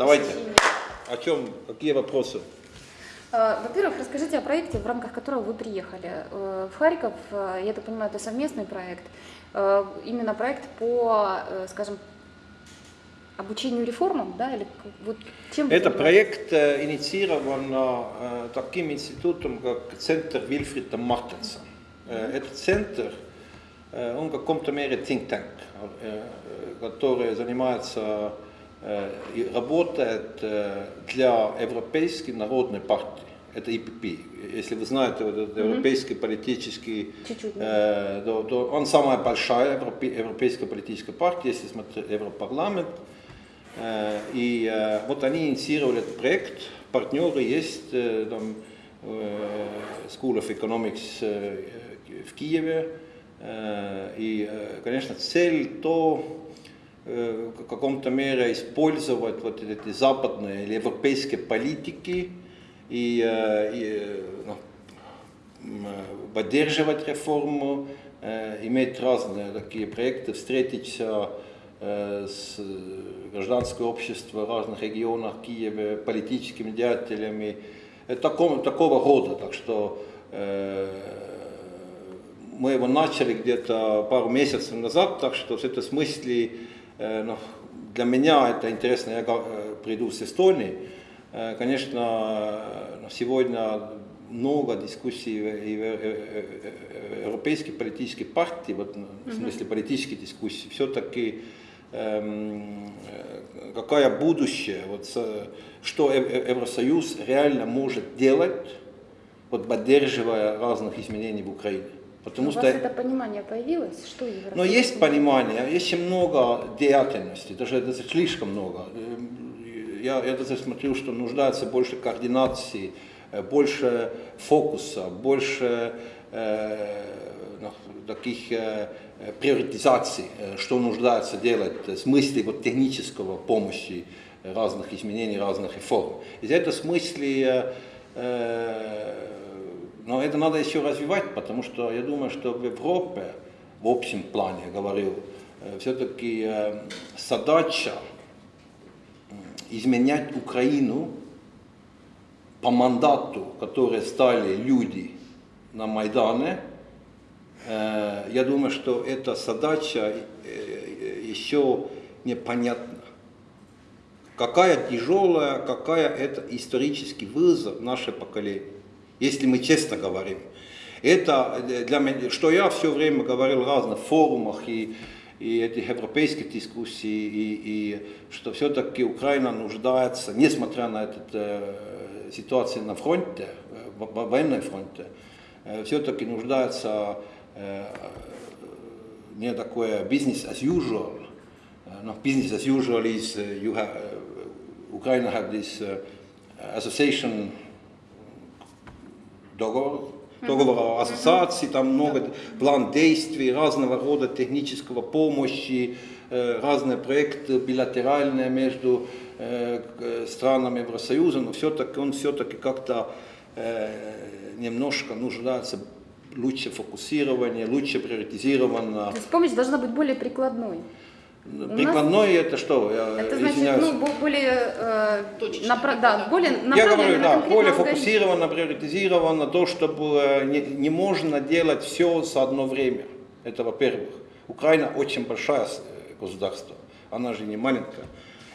Давайте. О чем, какие вопросы? А, Во-первых, расскажите о проекте, в рамках которого вы приехали э, в Харьков. Э, Я так понимаю, это совместный проект. Э, Именно проект по, э, скажем, обучению реформам, да, или вот чем Это проект э, инициирован э, таким институтом, как Центр Вильфрида Мартенса. Э, Этот центр, э, он в каком-то мере think tank, э, э, который занимается э, работает э, для Европейской народной партии. Это ИПП. Если вы знаете, вот этот европейский политический, Чуть-чуть, э, то- то он самая большая европе- европейская политическая партия, если смотреть Европарламент. Э, И э, вот они инициировали этот проект. Партнеры есть э, там, э, School of Economics э, в Киеве. Э, И, э, конечно, цель то э, в каком-то мере использовать вот эти западные или европейские политики и, э, и, э, ну, э, поддерживать реформу, э, иметь разные такие проекты, встретиться э, с гражданским обществом в разных регионах Киева, политическими деятелями, э, такого, такого рода. Так что э, мы его начали где-то пару месяцев назад, так что в этом смысле э, ну, для меня это интересно, я э, приду с Эстонии. Э, Конечно, э, сегодня много дискуссий и в, э, э, э, европейской политической партии, вот, ну, в смысле политической дискуссии, все-таки эм, э, какое будущее, вот, что Евросоюз реально может делать, вот, поддерживая разных изменений в Украине. Потому У что вас это понимание появилось? Что Евросоюз? но есть понимание, есть много деятельности, даже, даже слишком много. Эм, Я, я даже смотрю, что нуждается больше координации, э, больше фокуса, больше э, таких э, приоритизаций, э, что нуждается делать э, в смысле вот, технического помощи разных изменений, разных реформ. И в этом смысле э, но это надо еще развивать, потому что я думаю, что в Европе, в общем плане, я говорю, все-таки задача м, изменять Украину по мандату, который стали люди на Майдане, э, я думаю, что эта задача э, еще непонятна. Какая тяжелая, какая это исторический вызов наше поколение если мы честно говорим. Это для меня, что я все время говорил в разных форумах и, и этих европейских дискуссий, и, и что все-таки Украина нуждается, несмотря на эту э, ситуацию на фронте, в, в военной фронте, э, все-таки нуждается э, не такое business as usual. No, business as usual is uh, you have, uh, Ukraine have this uh, association договор, договор о ассоциации, там много план действий, разного рода технического помощи, э, разные проекты билатеральные между э, к- странами Евросоюза, но все-таки он все-таки как-то э, немножко нуждается лучше фокусирование, лучше приоритизировано. То есть помощь должна быть более прикладной. Нас- Прикладное это что? Я Это значит, извиняюсь. ну, бо- более, э, напра- да. да, более Я говорю, на да, более фокусировано, приоритизировано, то, чтобы не, не можно делать все за одно время. Это во-первых. Украина очень большая э, государство, она же не маленькая.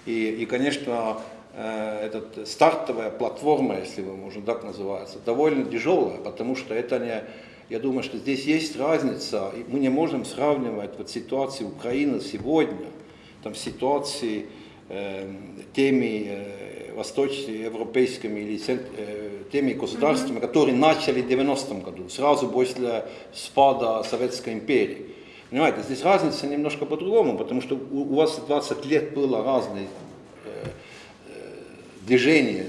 И, и конечно, э, этот стартовая платформа, если вы можно так называется, довольно тяжелая, потому что это не, я думаю, что здесь есть разница, и мы не можем сравнивать вот ситуацию Украины сегодня, там ситуации э, теми э, восточноевропейскими или э, теми государствами, которые начали в 90-м году, сразу после спада Советской империи. Понимаете, здесь разница немножко по-другому, потому что у, у вас 20 лет было разные э, э, движения,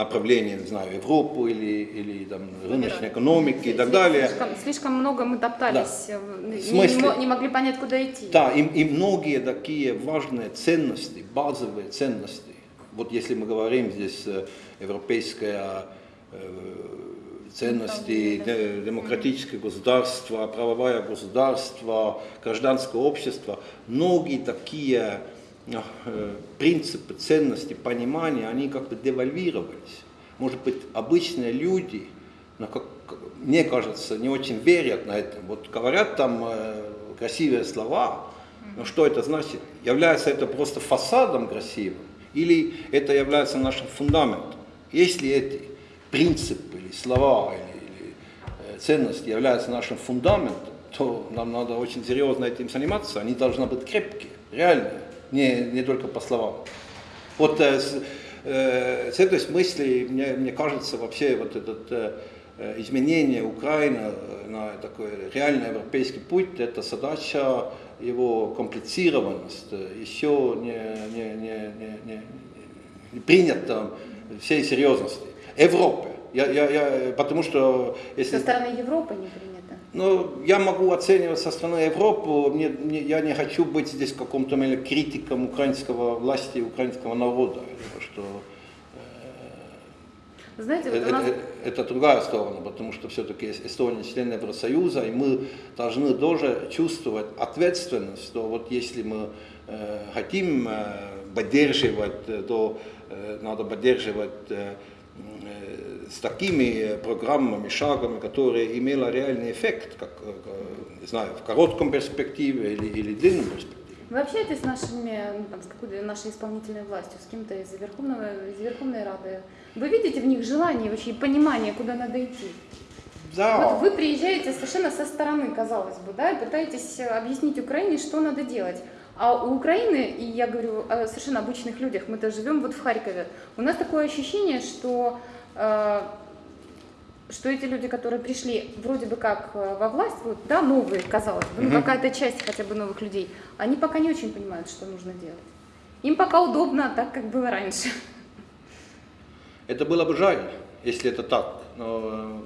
направления, не знаю, Европу или, или там, рыночной экономики и так далее. Слишком, слишком много мы топтались, э, не, не могли понять, куда идти. Да, и, и многие такие важные ценности, базовые ценности, вот если мы говорим здесь э, европейская э, ценности, де- демократическое государство, правовое государство, гражданское общество, многие такие принципы, ценности, понимания, они как-то девальвировались. Может быть, обычные люди, но как, мне кажется, не очень верят на это. Вот говорят там э, красивые слова, но что это значит? Является это просто фасадом красивым? Или это является нашим фундаментом? Если эти принципы или слова или, или э, ценности являются нашим фундаментом, то нам надо очень серьезно этим заниматься. Они должны быть крепкие, реальные, не, не только по словам. Вот э, э, с этой смысле, мне, мне кажется, вообще вот этот э, изменение Украины на такой реальный европейский путь, это задача его комплицированность еще не, не, не, не, не, не принята всей серьезности. Европы. Я, я, я, потому что если... Со стороны Европы не принято. Ну, я могу оценивать со стороны Европы, мне, мне, я не хочу быть здесь каком-то критиком украинского власти, украинского народа, что знаете, вот это, нас... это другая сторона, потому что все-таки Эстония член Евросоюза, и мы должны тоже чувствовать ответственность, что вот если мы э, хотим э, поддерживать, то э, надо поддерживать э, с такими программами, шагами, которые имели реальный эффект, как, не знаю, в коротком перспективе или, или длинном перспективе. Вы общаетесь с нашими, ну, там, с какой нашей исполнительной властью, с кем-то из Верховного, из Верховной Рады? Вы видите в них желание вообще и понимание, куда надо идти? Да. Вот вы приезжаете совершенно со стороны, казалось бы, да, и пытаетесь объяснить Украине, что надо делать. А у Украины, и я говорю о совершенно обычных людях, мы-то живем вот в Харькове, у нас такое ощущение, что э, что эти люди, которые пришли вроде бы как э, во власть, вот, да, новые, казалось бы, ну, какая-то часть хотя бы новых людей, они пока не очень понимают, что нужно делать. Им пока удобно так, как было раньше. Это было бы жаль, если это так. Но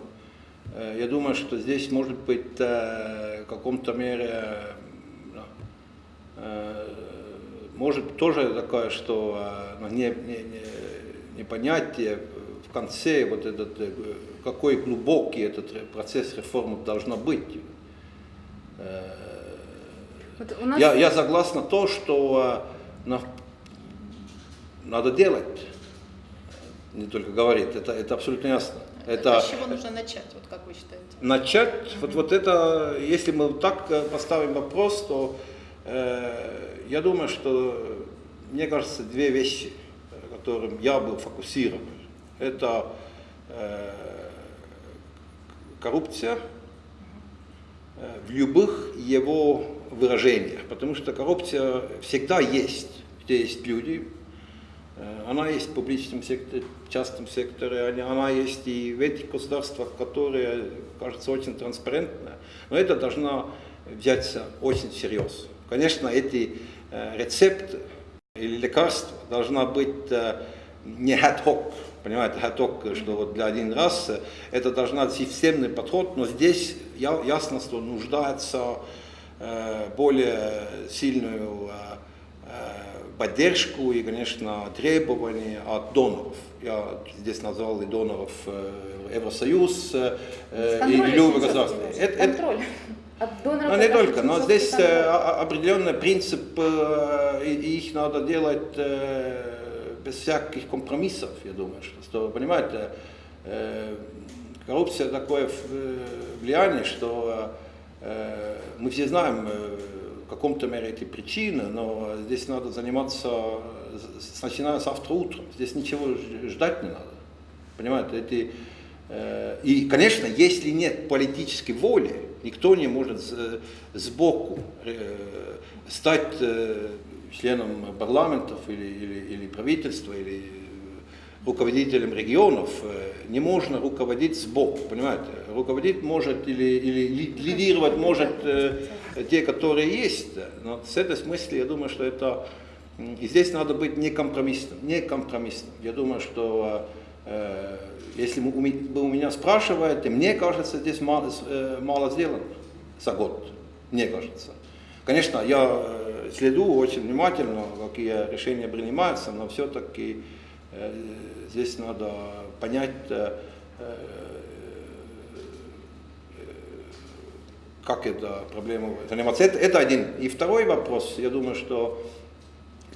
э, я думаю, что здесь может быть э, в каком-то мере может тоже такое, что э, ну, не, не, не, непонятие в конце вот этот э, какой глубокий этот процесс реформы должна быть. Э, вот нас... я, я согласна то, что э, надо делать, не только говорить, это, это абсолютно ясно. Это, с чего нужно начать, вот как вы считаете? Начать, mm-hmm. вот, вот это, если мы так э, поставим вопрос, то э, я думаю, что, мне кажется, две вещи, которым я был фокусирован. Это э, коррупция э, в любых его выражениях, потому что коррупция всегда есть, где есть люди, э, она есть в публичном секторе, в частном секторе, она есть и в этих государствах, которые, кажется, очень транспарентны, но это должно взяться очень серьезно. Конечно, эти э, рецепты или лекарства должна быть не ad-hoc, понимаете, готок, что вот для один раз, это должна быть системный подход, но здесь ясно, что нуждается э, более сильную э, э, поддержку и, конечно, требования от доноров. Я здесь назвал и доноров Евросоюз и любые государства. Это, это, от доноров но не только, но здесь определенный принцип, и их надо делать без всяких компромиссов, я думаю, что, понимаете, э, коррупция такое э, влияние, что э, мы все знаем э, в каком-то мере эти причины, но здесь надо заниматься, начиная с завтра утром, здесь ничего ждать не надо, понимаете, эти, э, и, конечно, если нет политической воли, никто не может сбоку э, стать э, членом парламентов или, или, или правительства, или руководителем регионов, э, не можно руководить сбоку, понимаете? Руководить может или, или лидировать может э, те, которые есть, но с этой смысле я думаю, что это... И здесь надо быть некомпромиссным, некомпромиссным. Я думаю, что э, если вы у меня спрашиваете, мне кажется, здесь мало, э, мало сделано за год, мне кажется. Конечно, я э, следу очень внимательно, какие решения принимаются, но все-таки э, здесь надо понять, э, как эта проблема заниматься. Это, это один. И второй вопрос, я думаю, что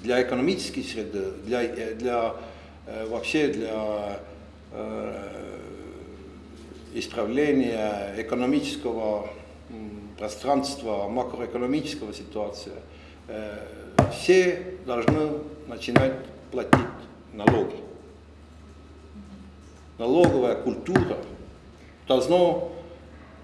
для экономической среды, для, для вообще для исправления экономического пространства, макроэкономического ситуации, все должны начинать платить налоги. Налоговая культура должна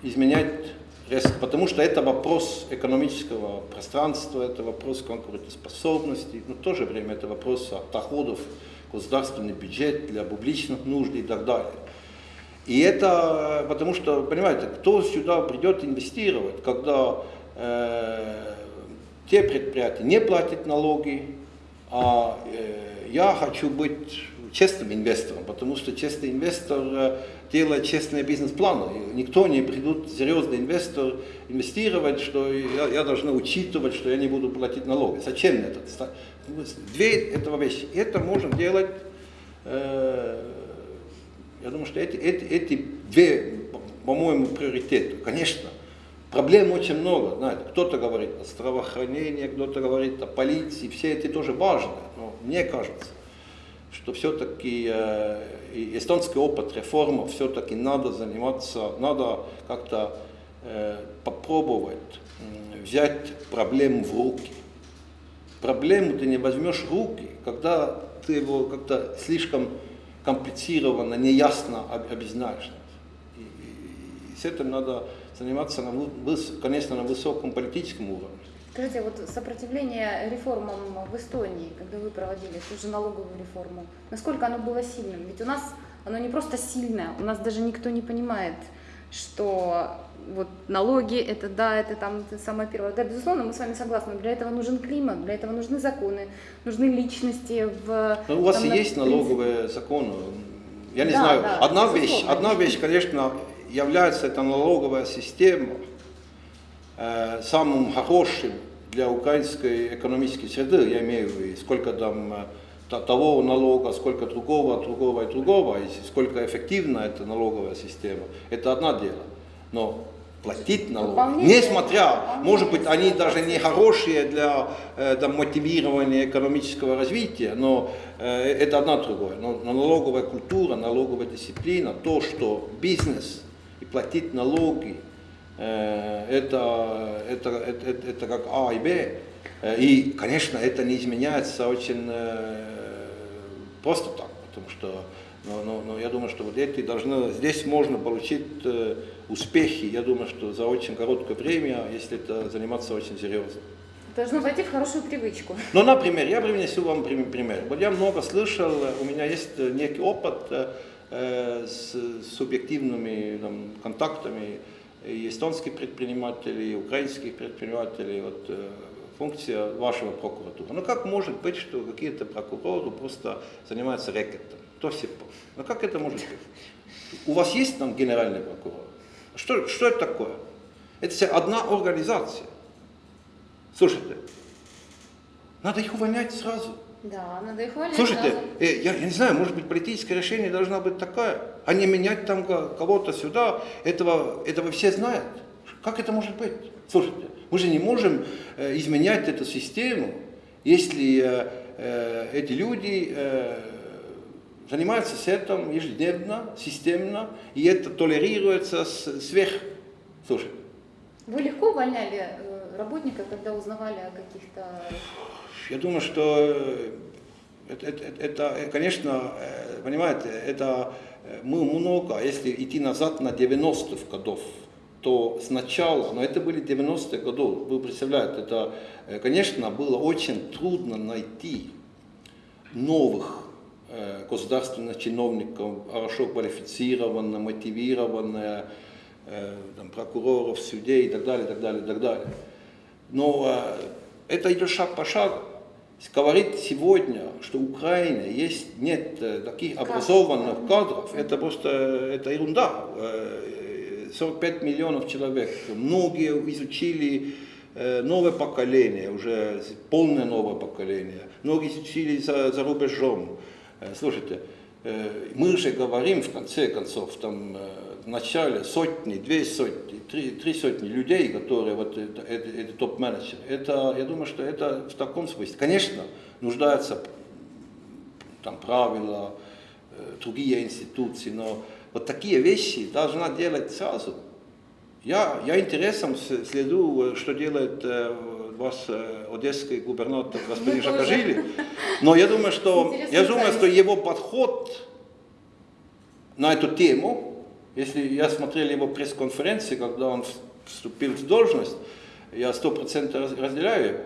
изменять резко, потому что это вопрос экономического пространства, это вопрос конкурентоспособности, но в то же время это вопрос доходов, государственный бюджет для публичных нужд и так далее. И это потому что, понимаете, кто сюда придет инвестировать, когда э, те предприятия не платят налоги, а э, я хочу быть честным инвестором, потому что честный инвестор делает честные бизнес-планы. Никто не придут, серьезный инвестор, инвестировать, что я, я должен учитывать, что я не буду платить налоги. Зачем это? Две этого вещи. Это можно делать, э, я думаю, что эти, эти, эти две, по-моему, приоритеты. Конечно, проблем очень много. Знаете, кто-то говорит о здравоохранении, кто-то говорит о полиции, все эти тоже важны. Но мне кажется, что все-таки э, эстонский опыт реформы все-таки надо заниматься, надо как-то э, попробовать взять проблему в руки. Проблему ты не возьмешь в руки, когда ты его как-то слишком комплицированно, неясно объясняешь. И, и, и с этим надо заниматься, на, конечно, на высоком политическом уровне. Скажите, вот сопротивление реформам в Эстонии, когда вы проводили ту же налоговую реформу, насколько оно было сильным? Ведь у нас оно не просто сильное, у нас даже никто не понимает, что вот налоги, это да, это там это самое первое. Да, безусловно, мы с вами согласны, для этого нужен климат, для этого нужны законы, нужны личности в... Но ну, у вас там, есть налоговые законы, я не да, знаю, да, одна вещь, одна вещь, конечно, является эта налоговая система, самым хорошим для украинской экономической среды, я имею в виду, сколько там э, того налога, сколько другого, другого и другого, и сколько эффективна эта налоговая система, это одно дело. Но платить налоги, несмотря, может быть, они даже не хорошие для э, там, мотивирования экономического развития, но э, это одно другое. Но, налоговая культура, налоговая дисциплина, то, что бизнес и платить налоги, Э, это, это, это, это, это как А и Б. Э, и, конечно, это не изменяется очень э, просто так, потому что но, но, но я думаю, что вот эти должны, здесь можно получить успехи, я думаю, что за очень короткое время, если это заниматься очень серьезно. Должно войти в хорошую привычку. Ну, например, я принесу вам пример. Вот я много слышал, у меня есть некий опыт э, с субъективными там, контактами и эстонских предпринимателей, и украинских предпринимателей, вот, э, функция вашего прокуратуры. Ну как может быть, что какие-то прокуроры просто занимаются рэкетом? То все. Ну как это может быть? У вас есть там генеральный прокурор? Что, что это такое? Это вся одна организация. Слушайте, надо их увольнять сразу. Да, надо их увольнять Слушайте, сразу. Э, я, я не знаю, может быть, политическое решение должно быть такое, а не менять там кого-то сюда. Этого, этого все знают. Как это может быть? Слушайте, мы же не можем э, изменять эту систему, если э, э, эти люди э, занимаются с этим ежедневно, системно, и это толерируется сверх. Слушайте. Вы легко увольняли работников, когда узнавали о каких-то я думаю, что это, это, это конечно, понимаете, это мы много, если идти назад на 90-х годов, то сначала, но это были 90-е годы, вы представляете, это, конечно, было очень трудно найти новых государственных чиновников, хорошо квалифицированных, мотивированных, прокуроров, судей и так далее, и так далее, и так далее. Но это идет шаг по шагу. Говорить сегодня, что Украина есть, нет э, таких образованных кадров, это просто это ерунда. 45 э, миллионов человек, многие изучили э, новое поколение, уже полное новое поколение, многие изучили за, за рубежом. Слушайте, мы же говорим в конце концов, там, начале сотни, две сотни, три, три сотни людей, которые вот это, это, это топ-менеджеры, это, я думаю, что это в таком смысле. Конечно, нуждаются там правила, э, другие институции, но вот такие вещи должна делать сразу. Я, я интересом следу, что делает э, вас э, одесский губернатор господин Шакажили, но я думаю, что, я думаю, что его подход на эту тему, если я смотрел его пресс-конференции, когда он вступил в должность, я сто процентов разделяю его.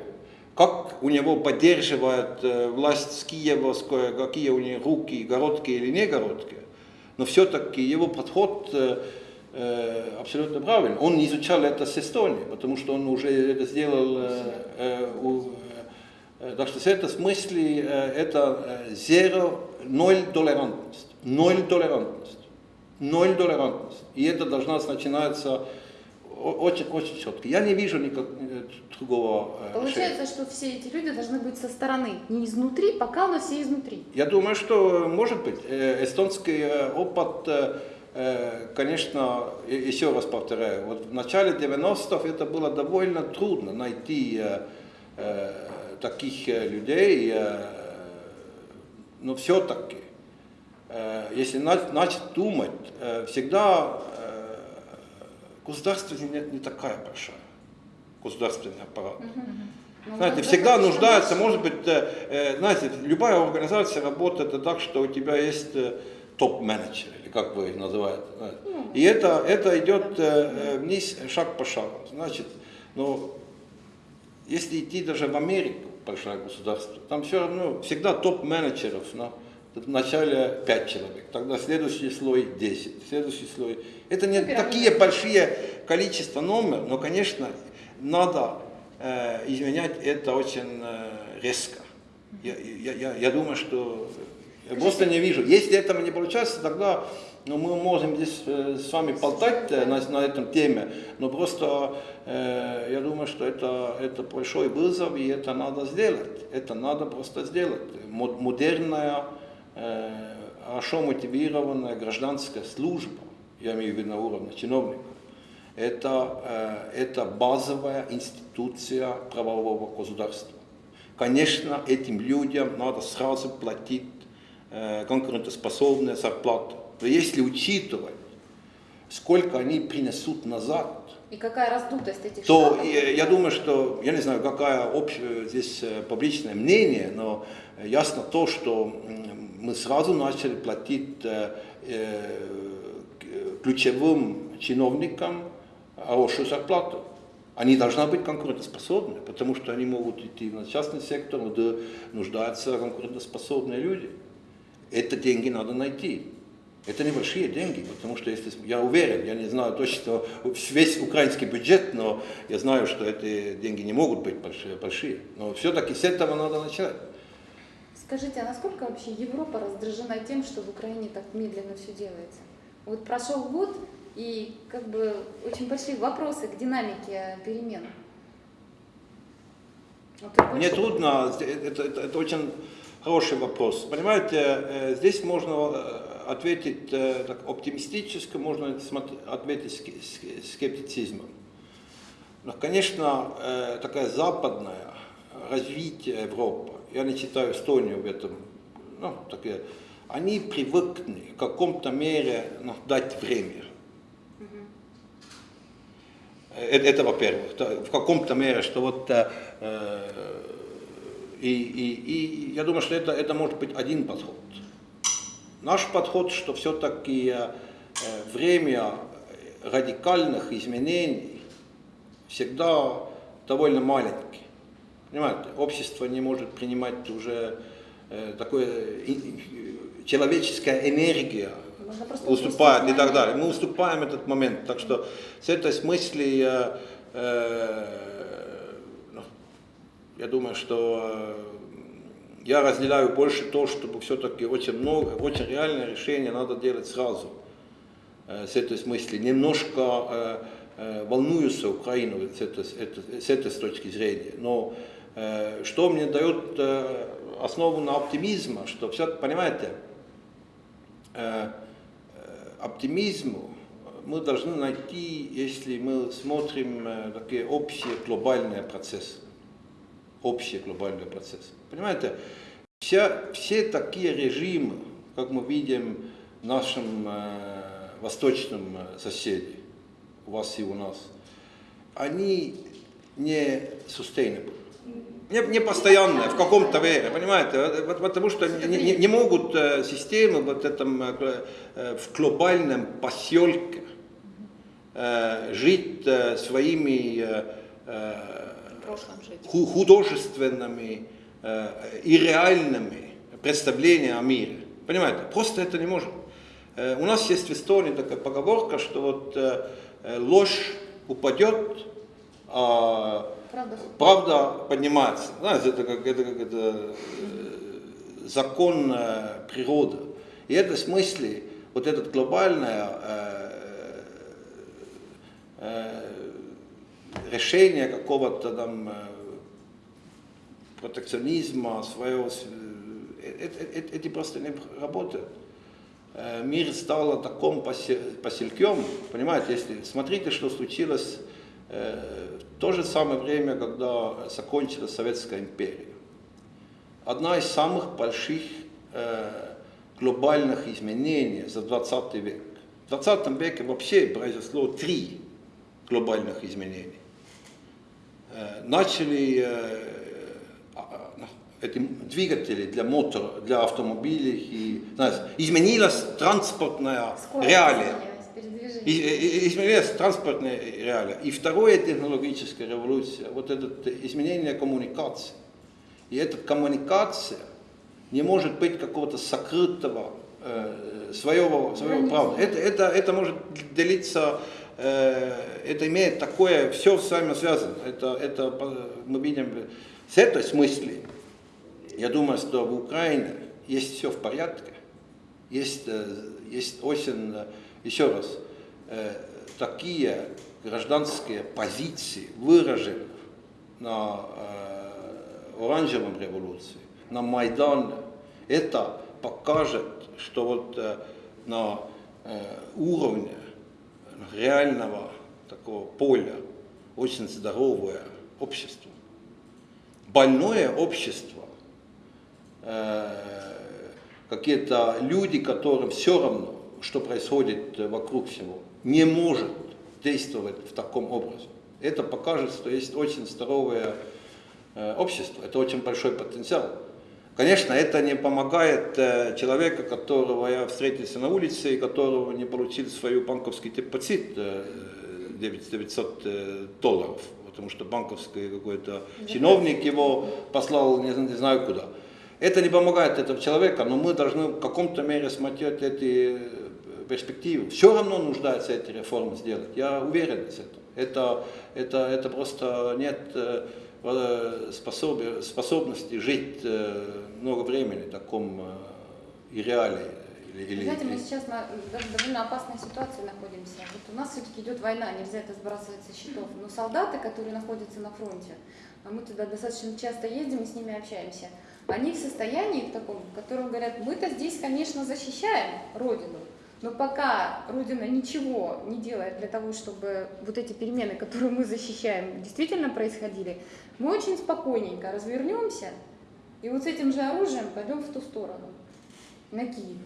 Как у него поддерживает э, власть с Киева, какие у него руки, городкие или не городкие. Но все-таки его подход э, э, абсолютно правильный. Он изучал это с Эстонии, потому что он уже это сделал. Так что в этом смысле это zero, ноль толерантность. Ноль толерантность. Ноль толерантность. И это должна начинаться очень, очень четко. Я не вижу никак э, другого э, Получается, решения. что все эти люди должны быть со стороны, не изнутри, пока, но все изнутри. Я думаю, что может быть. Э, эстонский опыт, конечно, еще раз повторяю, вот в начале 90-х это было довольно трудно найти таких людей, но все-таки, если начать думать, всегда государство не, не такая большая, государственный аппарат. Угу. Знаете, всегда нуждается, может быть, э, э, знаете, любая организация работает так, что у тебя есть э, топ-менеджер, или как вы их называете. Ну, И это, это идет вниз шаг по шагу. Значит, но если идти даже в Америку, большое государство, там все равно всегда топ-менеджеров, но в начале 5 человек, тогда следующий слой 10, следующий слой. Это не Пирамида. такие большие количества номер, но, конечно, надо э, изменять это очень э, резко. Я, я, я, я думаю, что я просто не вижу. Если этого не получается, тогда ну, мы можем здесь э, с вами болтать э, на, на этом теме, но просто э, я думаю, что это, это большой вызов, и это надо сделать. Это надо просто сделать. Модерная хорошо мотивированная гражданская служба, я имею в виду на уровне чиновников, это, это базовая институция правового государства. Конечно, этим людям надо сразу платить конкурентоспособные зарплаты. Но если учитывать, сколько они принесут назад, и какая раздутость этих то штатов? я думаю, что, я не знаю, какая общее здесь публичное мнение, но ясно то, что мы сразу начали платить э, э, ключевым чиновникам хорошую зарплату. Они должны быть конкурентоспособны, потому что они могут идти на частный сектор, где нуждаются конкурентоспособные люди. Это деньги надо найти. Это небольшие деньги, потому что если, я уверен, я не знаю точно весь украинский бюджет, но я знаю, что эти деньги не могут быть большие. большие. Но все-таки с этого надо начать. Скажите, а насколько вообще Европа раздражена тем, что в Украине так медленно все делается? Вот прошел год, и как бы очень большие вопросы к динамике перемен. Вот Мне трудно, это, это, это очень хороший вопрос. Понимаете, э, здесь можно э, ответить э, так, оптимистически, можно ответить скептицизмом. Но, конечно, такая западная развитие Европы, я не читаю Эстонию в этом, ну, такие, они привыкли в каком-то мере ну, дать время. Это, это во-первых, в каком-то мере, что вот э, и, и, и я думаю, что это, это может быть один подход. Наш подход, что все-таки э, время радикальных изменений всегда довольно маленький. Понимаете, общество не может принимать уже э, такое, человеческая энергия уступает и так далее. Мы уступаем этот момент. Так что с этой смысле я, э, ну, я думаю, что э, я разделяю больше то, чтобы все-таки очень много, очень реальное решение надо делать сразу. Э, с этой смысле немножко э, э, волнуюсь Украину с этой, с этой точки зрения. Но что мне дает э, основу на оптимизма, что все, понимаете, э, оптимизму мы должны найти, если мы смотрим э, такие общие глобальные процессы. Общие глобальные процессы. Понимаете, вся, все такие режимы, как мы видим в нашем э, восточном э, соседе, у вас и у нас, они не sustainable. Не, не постоянные, в каком-то вере, понимаете, потому что не, не, не могут системы вот этом, в глобальном поселке жить своими художественными и реальными представлениями о мире. Понимаете, просто это не может. У нас есть в Эстонии такая поговорка, что вот ложь упадет, а правда, правда поднимается. Знаете, это как, это, как это, закон природы. И в этом смысле вот это глобальное э, э, решение какого-то там протекционизма своего, это, это просто не работает. Мир стал таким поселком, понимаете, если смотрите, что случилось в то же самое время, когда закончилась Советская империя. Одна из самых больших глобальных изменений за 20 век. В 20 веке вообще произошло три глобальных изменений. Начали эти двигатели для мотора, для автомобилей, и, знаете, изменилась транспортная Скорость реалия. Изменилась транспортная реалия. И второе технологическая революция, вот это изменение коммуникации. И эта коммуникация не может быть какого-то сокрытого э, своего, своего права. Это, это, это может делиться, э, это имеет такое, все с вами связано. Это, это мы видим с этой смысле. Я думаю, что в Украине есть все в порядке. Есть, э, есть очень, э, еще раз, э, такие гражданские позиции выражены на э, оранжевом революции на Майдане, это покажет, что вот э, на э, уровне реального такого поля очень здоровое общество. Больное общество, э, какие-то люди, которым все равно, что происходит вокруг всего, не может действовать в таком образе. Это покажет, что есть очень здоровое общество, это очень большой потенциал. Конечно, это не помогает э, человеку, которого я встретился на улице, и которого не получил свою банковский депозит 900 э, долларов, потому что банковский какой-то чиновник его послал не, не знаю куда. Это не помогает этому человеку, но мы должны в каком-то мере смотреть эти перспективы. Все равно нуждается эти реформы сделать, я уверен в этом. Это, это, это просто нет Э, способ, способности жить э, много времени в таком э, и реалии. Или, Знаете, мы сейчас на довольно опасной ситуации находимся. Вот у нас все-таки идет война, нельзя это сбрасывать со счетов. Но солдаты, которые находятся на фронте, а мы туда достаточно часто ездим и с ними общаемся, они в состоянии в таком, в котором говорят, мы-то здесь, конечно, защищаем Родину, но пока Родина ничего не делает для того, чтобы вот эти перемены, которые мы защищаем, действительно происходили, мы очень спокойненько развернемся и вот с этим же оружием пойдем в ту сторону, на Киев.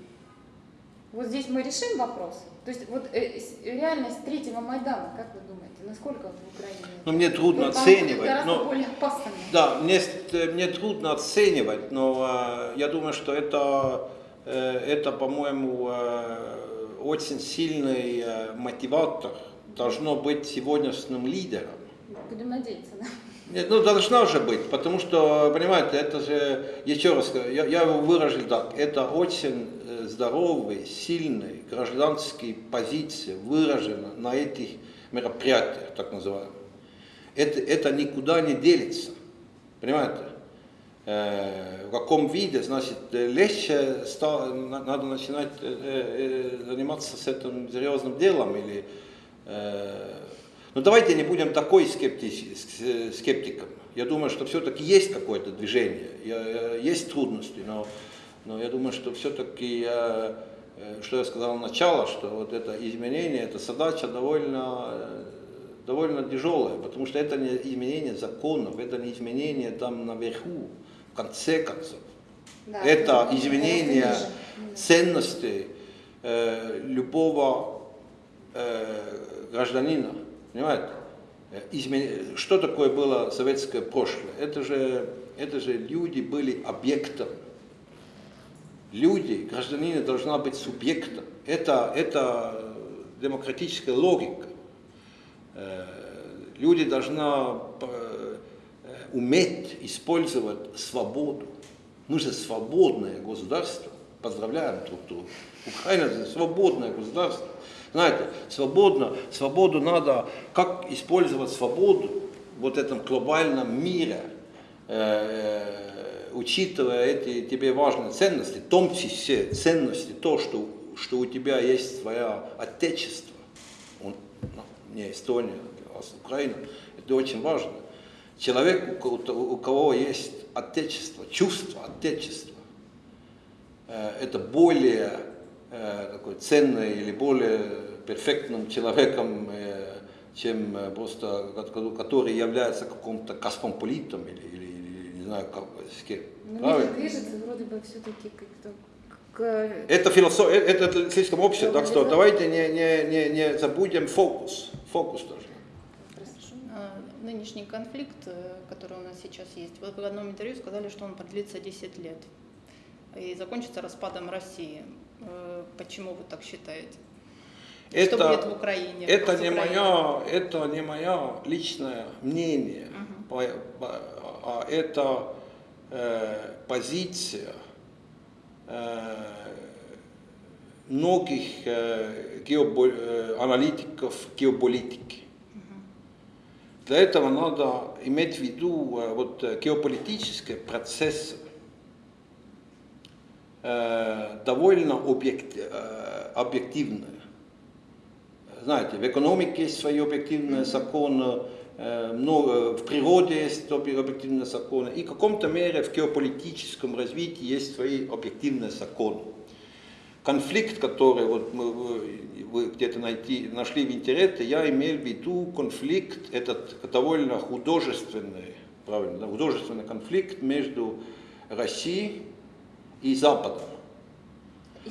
Вот здесь мы решим вопрос. То есть вот э, реальность третьего Майдана, как вы думаете, насколько в Украине? Ну, мне трудно вот, оценивать. но, более опасными. Да, мне, мне трудно оценивать, но э, я думаю, что это, э, это по-моему, э, очень сильный э, мотиватор должно быть сегодняшним лидером. Будем надеяться, да? Нет, ну должна же быть, потому что, понимаете, это же, еще раз, я, я его выражу так, это очень э, здоровый, сильный гражданские позиции выражены на этих мероприятиях, так называемых. Это, это никуда не делится, понимаете? Э, в каком виде, значит, легче стало, надо начинать э, заниматься с этим серьезным делом или но ну, давайте не будем такой скептиком. Я думаю, что все-таки есть какое-то движение, есть трудности, но, но я думаю, что все-таки э, что я сказал начало, что вот это изменение, это задача довольно, э, довольно тяжелая, потому что это не изменение законов, это не изменение там наверху, в конце концов. Да, это ниже. ценностей э, любого э, гражданина, понимаете? Э, измен- Что такое было советское прошлое? Это же, это же люди были объектом. Люди, гражданин должна быть субъектом. Это, это демократическая логика. Э, Люди должны э, уметь использовать свободу. Мы же свободное государство. Поздравляем друг друга. Украина это свободное государство. Знаете, свободно, свободу надо, как использовать свободу вот этом глобальном мире, э, учитывая эти тебе важные ценности, в том числе ценности, то, что, что у тебя есть свое отечество, он, ну, не Эстония, а Украина, это очень важно. Человек, у, ко- у кого есть отечество, чувство отечества, э, это более э, такой ценный или более перфектным человеком, э, чем просто, ко- который является каким-то космополитом или, или, или не знаю, как, с кем. Но Правильно? мир движется вроде бы все-таки как-то к... Это философия, это слишком общее, так что давайте не, не, не, не забудем фокус. Фокус тоже. Нынешний конфликт, э, который у нас сейчас есть, вы в одном интервью сказали, что он продлится 10 лет и закончится распадом России. Э, Почему вы так считаете? Что будет в Украине? Это не, моя, это не мое личное мнение, по- по- а это э, позиция э, многих э, геобо- э, аналитиков геополитики. Для этого надо иметь в виду э, вот, э, геополитические процессы, э, довольно объект, э, объективные. Знаете, в экономике есть свои объективные законы, э, много, в природе есть объ- объективные законы, и в каком-то мере в геополитическом развитии есть свои объективные законы. Конфликт, который вот мы, вы, где-то найти, нашли в интернете, я имел в виду конфликт, этот довольно художественный, правильно, художественный конфликт между Россией и Западом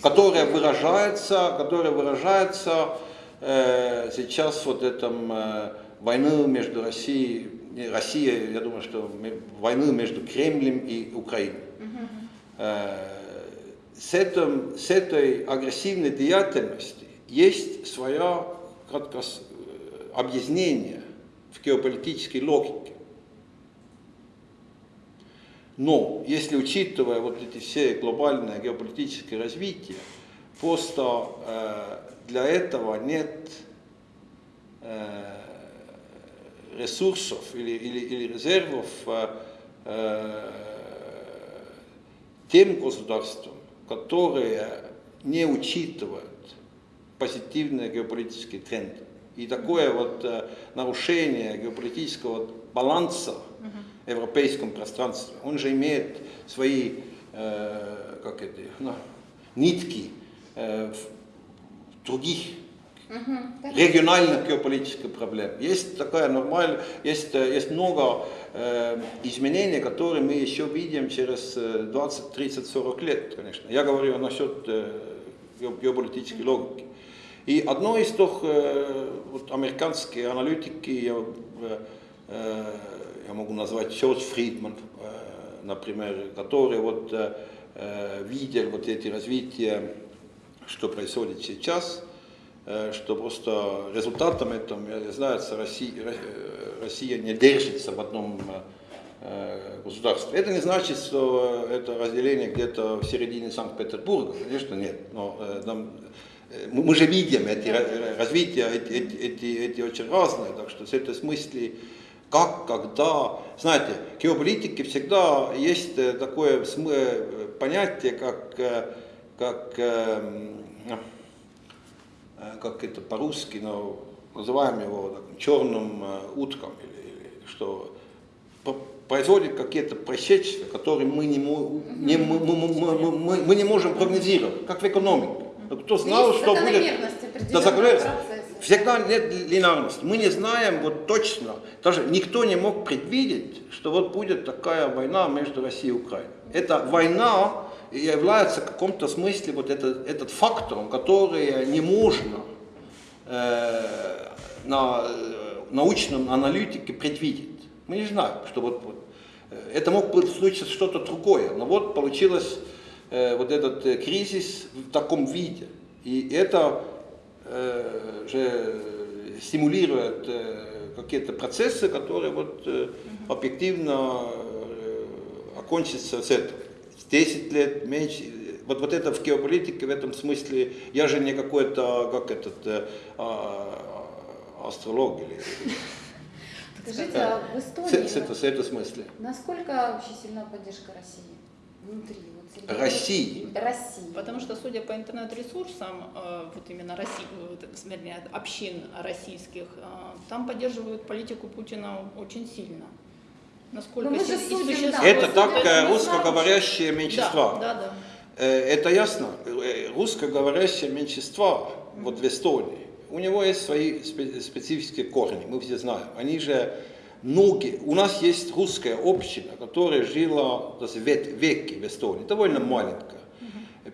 которая выражается, которая выражается э, сейчас вот этом э, войны между Россией, Россией, я думаю, что войны между Кремлем и Украиной. Э, с, этим, с этой агрессивной деятельности есть свое раз, э, объяснение в геополитической логике. Но если учитывая вот эти все глобальные геополитические развития, просто э, для этого нет э, ресурсов или, или, или резервов э, э, тем государствам, которые не учитывают позитивные геополитические тренды. И такое вот э, нарушение геополитического баланса в европейском пространстве, он же имеет свои, э, как это, ну, нитки э, в других региональных геополитических проблем. Есть такая нормальная, есть, э, есть много э, изменений, которые мы еще видим через э, 20, 30, 40 лет, конечно. Я говорю насчет э, ге- геополитической логики. И одно из тех, э, вот американские аналитики, я, э, э, я могу назвать Чарльз Фридман, э, например, который вот, э, э, видел вот эти развития, что происходит сейчас, что просто результатом этого является Россия, э, Россия не держится в одном э, государстве. Это не значит, что это разделение где-то в середине Санкт-Петербурга, конечно нет, но э, э, мы же видим эти ра- развития, эти, эти, эти, очень разные, так что с этой смысле как, когда, знаете, в геополитике всегда есть э, такое э, понятие, как, э, как эм, э, как это по-русски, но называем его так, черным э, утком, или, или что происходят какие-то происшествия, которые мы не, не, мы, мы- мы- мы- мы- не можем прогнозировать, как в экономике. Но кто знал, Есть что будет... Да. Всегда нет линарности. Мы не знаем вот точно, даже никто не мог предвидеть, что вот будет такая война между Россией и Украиной. Эта война является в каком-то смысле вот этот, этот фактором, который не можно э, на э, научном аналитике предвидеть. Мы не знаем, что вот, вот э, это мог быть случиться что-то другое, но вот получилось э, вот этот э, кризис в таком виде. И это э, же стимулирует э, какие-то процессы, которые вот э, объективно э, окончатся с этого. 10 лет, меньше. Вот, вот это в геополитике в этом смысле, я же не какой-то, как этот, э, а, астролог или Скажите, а в Эстонии с- это- этом смысле. насколько вообще сильна поддержка России? Внутри, вот России? России. Потому что, судя по интернет-ресурсам, э, вот именно России, вот, вернее, общин российских, э, там поддерживают политику Путина очень сильно. Насколько Ну, мы же судим, да, Это так э, не русскоговорящие меньшинства. Да, да, да. Э, Это ясно. Э, Русскоговорящее меньшинство вот в Эстонии, у него есть свои спе- специфические корни, мы все знаем. Они же многие, у нас есть русская община, которая жила век- веки в Эстонии, довольно маленькая.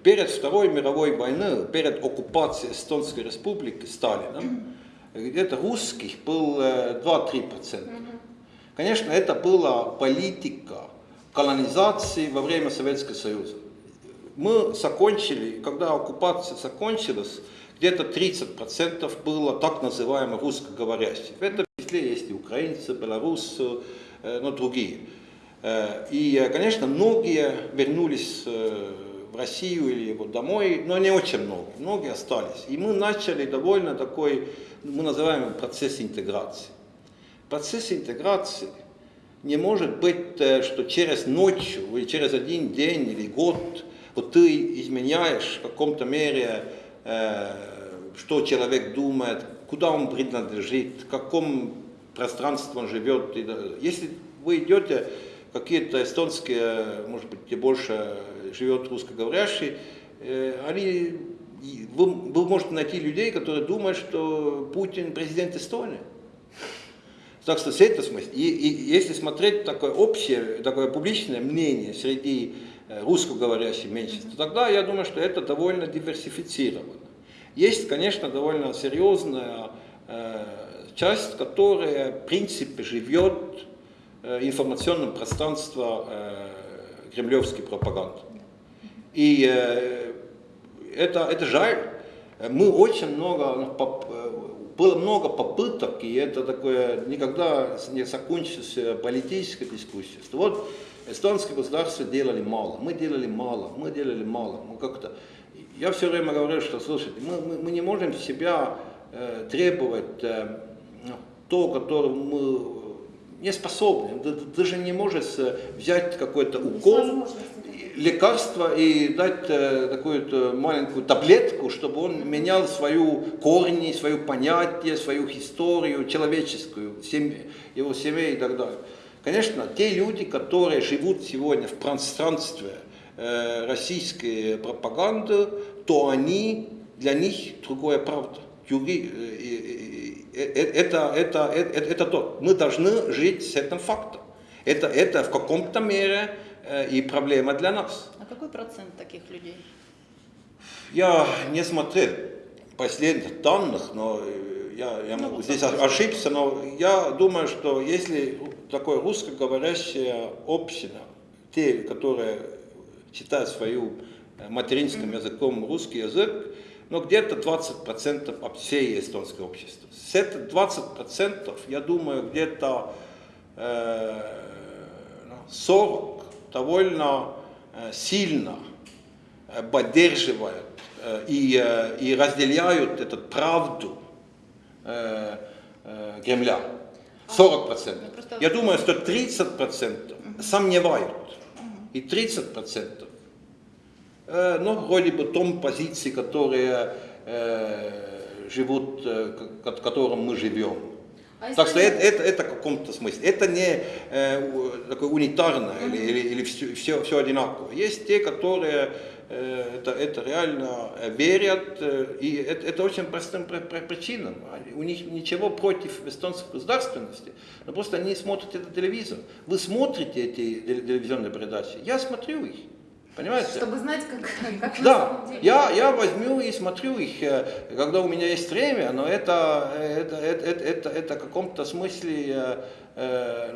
Перед Второй мировой войной, перед оккупацией Эстонской республики Сталином, где-то русских было э, 2-3%. Конечно, это была политика колонизации во время Советского Союза. Мы закончили, когда оккупация закончилась, где-то 30% было так называемых русскоговорящих. В этом числе есть и украинцы, белорусы, э, но другие. Э, И, конечно, многие вернулись э, в Россию или вот домой, но не очень много, многие остались. И мы начали довольно такой, мы называем процесс интеграции. Процесс интеграции не может быть, э, что через ночь или через один день или год вот ты изменяешь в каком-то мере, э, что человек думает, куда он принадлежит, в каком пространстве он живет. Если вы идете, какие-то эстонские, может быть, где больше живет русскоговорящие, э, они, вы, вы можете найти людей, которые думают, что Путин президент Эстонии. Так что с этого смысла, и, и если смотреть такое общее, такое публичное мнение среди э, русскоговорящих меньшинств, то тогда я думаю, что это довольно диверсифицировано. Есть, конечно, довольно серьезная э, часть, которая, в принципе, живет э, информационном пространстве э, кремлевской пропаганды. И э, это, это жаль. Мы очень много, было много попыток, и это такое никогда не закончится политическая дискуссия. Что вот эстонское государство делали мало, мы делали мало, мы делали мало. Мы как-то... Я все время говорю, что, слушайте, мы, мы, мы не можем себя э, требовать э, ну, то, которое мы не способны. Ты, ты же не можешь э, взять какой-то укол. Лекарство и дать э, такую маленькую таблетку, чтобы он менял свою корни, свое понятие, свою историю человеческую, семь- его семей и так далее. Конечно, те люди, которые живут сегодня в пространстве э, российской пропаганды, то они, для них другая правда. Юри- э, э, э, э, это, это, это, это то. Мы должны жить с этим фактом. Это, это в каком-то мере и проблема для нас. А какой процент таких людей? Я не смотрел последних данных, но э, я, я Ну, могу вот здесь ошибся, но я думаю, что если такое русскоговорящая община, те, которые считают свою э, материнским языком русский язык, ну где-то 20% от всей эстонской общества. С этих 20% я думаю где-то э, ну, 40 довольно э, сильно э, поддерживают э, и, и разделяют эту правду Кремля. 40 процентов. Ну, просто- Я думаю, что 30 процентов сомневают. И 30 процентов, э, ну, вроде бы том позиции, которые живут, к которым мы живем. А так что это, это, это в каком-то смысле. Это не э, такое унитарное mm-hmm. или, или, или все, все, все одинаково. Есть те, которые э, это, это реально верят, э, и это, это очень простым причинам. У них ничего против эстонской государственности, но просто они смотрят этот телевизор. Вы смотрите эти телевизионные передачи, я смотрю их. Понимаете? Чтобы знать, как, как да, я, я возьму и смотрю их, э, когда у меня есть время, но это, это, это, это, это, в каком-то смысле, э, э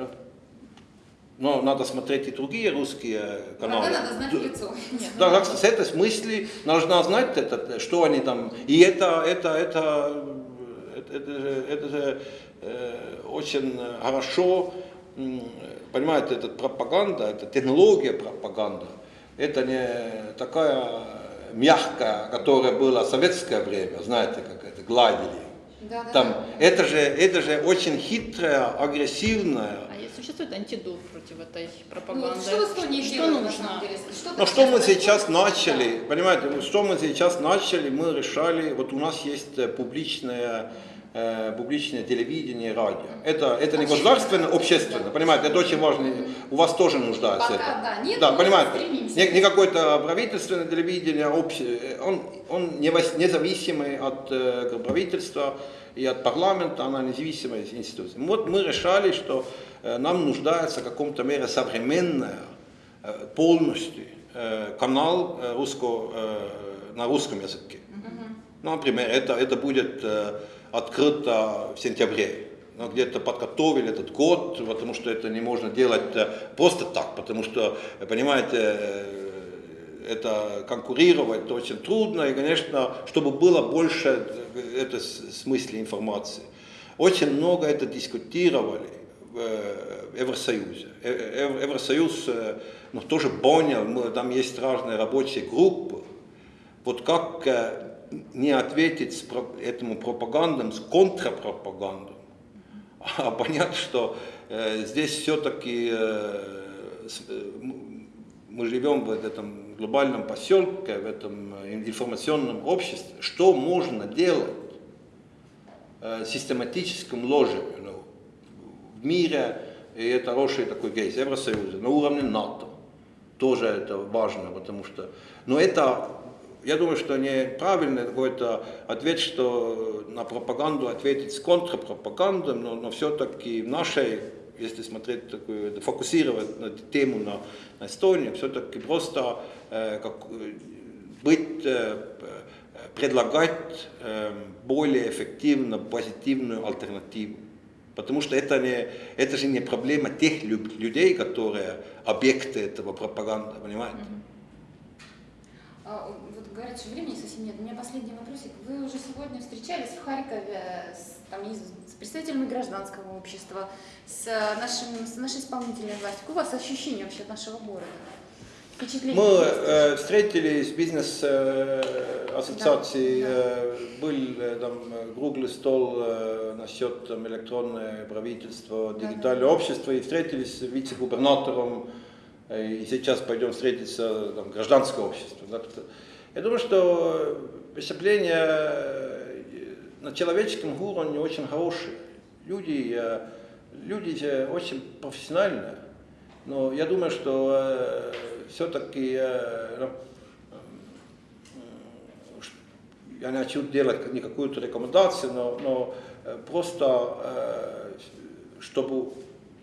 ну, но надо смотреть и другие русские каналы. Врага надо знать лицо. Да, как с этой смысле нужно знать, это, что они там. И это, это, это, это, это, это э, очень хорошо, понимаете, это пропаганда, это технология пропаганды это не такая мягкая, которая была в советское время, знаете, как это, гладили. Да, да, Там, да. Это, же, это же очень хитрая, агрессивная. А существует антидот против этой пропаганды? Ну, что в Эстонии что делают, нужно? Что Но что мы сейчас начали, да. понимаете, что мы сейчас начали, мы решали, вот у нас есть э, публичная э, публичное телевидение, радио. Это, это не государственное, общественное, понимаете, это очень важно. У вас тоже нуждается Пока, это. Да, нет, да понимаете, не, не какое-то правительственное телевидение, обще, он, он независимый от э, правительства и от парламента, она независимая институция. Вот мы решали, что э, нам нуждается в каком-то мере современная, э, полностью э, канал э, русско, э, на русском языке. Например, это, это будет э, открыто в сентябре. Но где-то подготовили этот год, потому что это не можно делать э, просто так, потому что, понимаете, э, это конкурировать очень трудно, и, конечно, чтобы было больше э, это смысле информации. Очень много это дискутировали в Евросоюзе. Евросоюз ну, тоже понял, там есть разные рабочие группы, вот как не ответить этому пропагандам с контрапропагандой, а понять, что э, здесь все-таки э, э, мы живем в этом глобальном поселке, в этом информационном обществе, что можно делать э, систематическом ложе ну, в мире, и это хороший такой кейс Евросоюза, на уровне НАТО. Тоже это важно, потому что, но это я думаю, что неправильный какой-то ответ, что на пропаганду ответить с контрпропагандой, но, но все-таки в нашей, если смотреть такую, фокусировать на тему на, на Эстонии, все-таки просто э, как, быть, э, предлагать э, более эффективно позитивную альтернативу. Потому что это, не, это же не проблема тех людей, которые объекты этого пропаганды, понимаете? Говорят, что времени совсем нет. У меня последний вопросик. Вы уже сегодня встречались в Харькове с, там, с представителями гражданского общества, с, нашим, с нашей исполнительной властью. Какое у вас ощущение вообще от нашего города? Мы э, встретились с бизнес-ассоциацией, э, да, э, был э, там круглый стол э, насчет там, электронное правительство, дигитальное да, общество, и встретились с вице-губернатором, э, и сейчас пойдем встретиться там, гражданское общество. Да, я думаю, что преступления э, на человеческом уровне очень хорошие. Люди, э, люди очень профессиональные. Но я думаю, что э, все-таки я не хочу делать не какую-то рекомендацию, но, но просто чтобы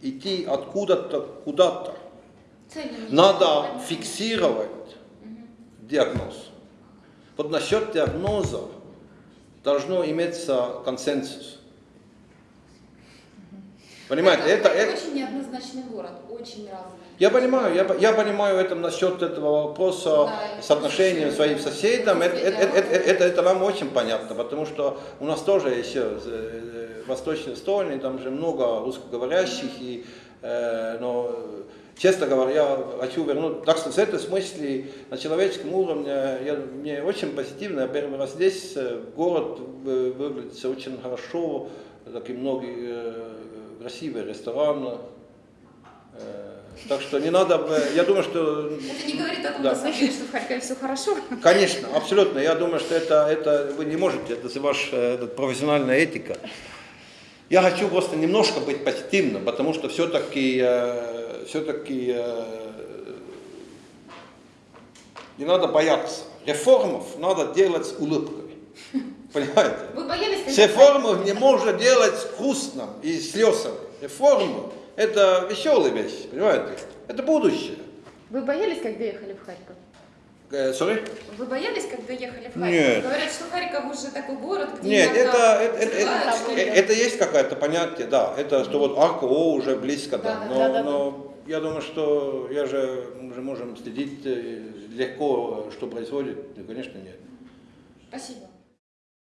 идти откуда-то куда-то, надо фиксировать диагноз. Вот насчет диагноза должно иметься консенсус. Понимаете, это, это, это очень неоднозначный город, очень разный. Я понимаю, я, я понимаю это насчет этого вопроса да, соотношения своим соседям. Это, это, это, это, это нам очень понятно, потому что у нас тоже еще в Восточной Эстонии, там же много русскоговорящих, и, э, но честно говоря, я хочу вернуть, так что в этом смысле на человеческом уровне я, мне очень позитивно, я первый раз здесь, э, город выглядит очень хорошо, такие многие э, красивые рестораны, э, так что не надо, я думаю, что... Это не говорит о том, да. на что в Харькове все хорошо. Конечно, абсолютно. Я думаю, что это, это вы не можете, это ваша профессиональная этика. Я хочу просто немножко быть позитивным, потому что все-таки все-таки не надо бояться. Реформов надо делать с улыбкой. Понимаете? Вы боялись, С реформов не можно делать грустно и слезами. Реформы – это веселая вещь, понимаете? Это будущее. Вы боялись, когда ехали в Харьков? Э, sorry? Вы боялись, когда ехали в Харьков? Нет. Говорят, что Харьков уже такой город, где Нет, это, это, это, это, это есть какое-то понятие, да. Это что вот АКО уже близко, да. Да, да, Но, да, да, но я думаю, что я же, мы же можем следить э, легко, что происходит. Ну, конечно, нет. Спасибо.